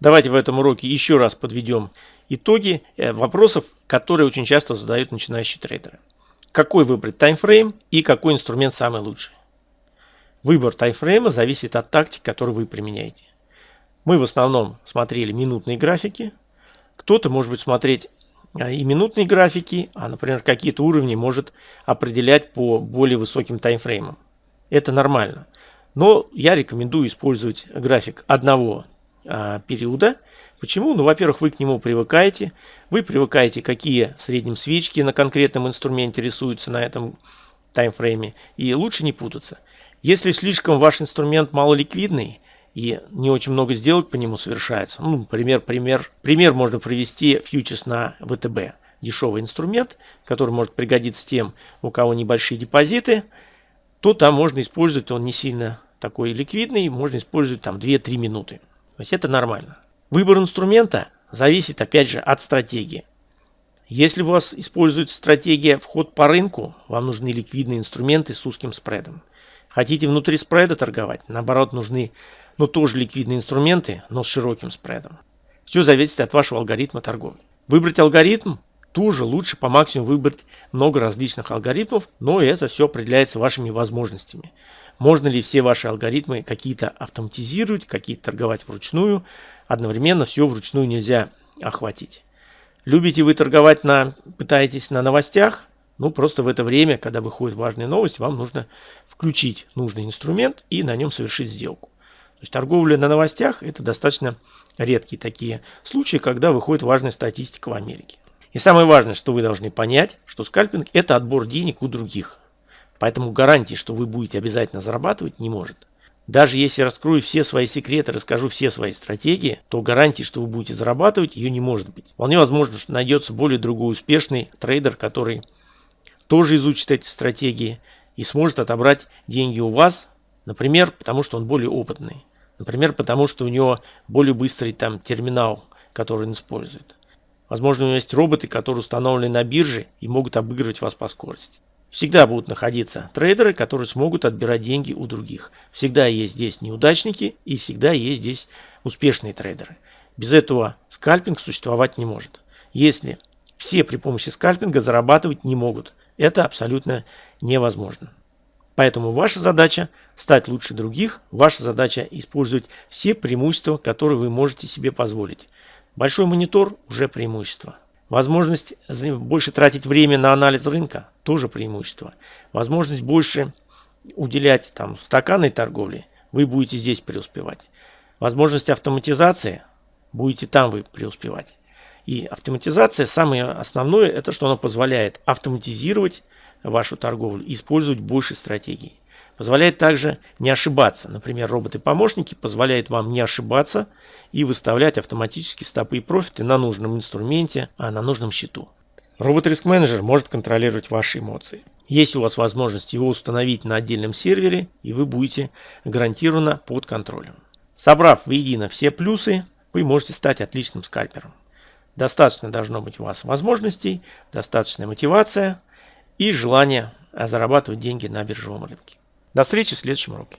Давайте в этом уроке еще раз подведем итоги э, вопросов, которые очень часто задают начинающие трейдеры. Какой выбрать таймфрейм и какой инструмент самый лучший? Выбор таймфрейма зависит от тактики, которую вы применяете. Мы в основном смотрели минутные графики. Кто-то может быть смотреть а, и минутные графики, а, например, какие-то уровни может определять по более высоким таймфреймам. Это нормально. Но я рекомендую использовать график одного периода. Почему? Ну, во-первых, вы к нему привыкаете. Вы привыкаете, какие в среднем свечки на конкретном инструменте рисуются на этом таймфрейме. И лучше не путаться. Если слишком ваш инструмент малоликвидный и не очень много сделок по нему совершается, ну, например, пример, пример можно привести фьючерс на ВТБ. Дешевый инструмент, который может пригодиться тем, у кого небольшие депозиты, то там можно использовать, он не сильно такой ликвидный, можно использовать там 2-3 минуты. То есть это нормально. Выбор инструмента зависит опять же от стратегии. Если у вас используется стратегия вход по рынку, вам нужны ликвидные инструменты с узким спредом. Хотите внутри спреда торговать, наоборот нужны, ну тоже ликвидные инструменты, но с широким спредом. Все зависит от вашего алгоритма торговли. Выбрать алгоритм тоже лучше по максимуму выбрать много различных алгоритмов, но это все определяется вашими возможностями. Можно ли все ваши алгоритмы какие-то автоматизировать, какие-то торговать вручную. Одновременно все вручную нельзя охватить. Любите вы торговать на, пытаетесь на новостях? Ну, просто в это время, когда выходит важная новость, вам нужно включить нужный инструмент и на нем совершить сделку. То есть торговля на новостях – это достаточно редкие такие случаи, когда выходит важная статистика в Америке. И самое важное, что вы должны понять, что скальпинг – это отбор денег у других. Поэтому гарантии, что вы будете обязательно зарабатывать, не может. Даже если раскрою все свои секреты, расскажу все свои стратегии, то гарантии, что вы будете зарабатывать, ее не может быть. Вполне возможно, что найдется более другой успешный трейдер, который тоже изучит эти стратегии и сможет отобрать деньги у вас, например, потому что он более опытный. Например, потому что у него более быстрый там терминал, который он использует. Возможно, у него есть роботы, которые установлены на бирже и могут обыгрывать вас по скорости. Всегда будут находиться трейдеры, которые смогут отбирать деньги у других. Всегда есть здесь неудачники и всегда есть здесь успешные трейдеры. Без этого скальпинг существовать не может. Если все при помощи скальпинга зарабатывать не могут, это абсолютно невозможно. Поэтому ваша задача стать лучше других, ваша задача использовать все преимущества, которые вы можете себе позволить. Большой монитор уже преимущество. Возможность больше тратить время на анализ рынка тоже преимущество. Возможность больше уделять там стаканной торговле, вы будете здесь преуспевать. Возможность автоматизации, будете там вы преуспевать. И автоматизация, самое основное, это что она позволяет автоматизировать вашу торговлю, использовать больше стратегий. Позволяет также не ошибаться. Например, роботы-помощники позволяют вам не ошибаться и выставлять автоматически стопы и профиты на нужном инструменте, а на нужном счету. Робот-риск-менеджер может контролировать ваши эмоции. Есть у вас возможность его установить на отдельном сервере, и вы будете гарантированно под контролем. Собрав воедино все плюсы, вы можете стать отличным скальпером. Достаточно должно быть у вас возможностей, достаточная мотивация и желание зарабатывать деньги на биржевом рынке. До встречи в следующем уроке.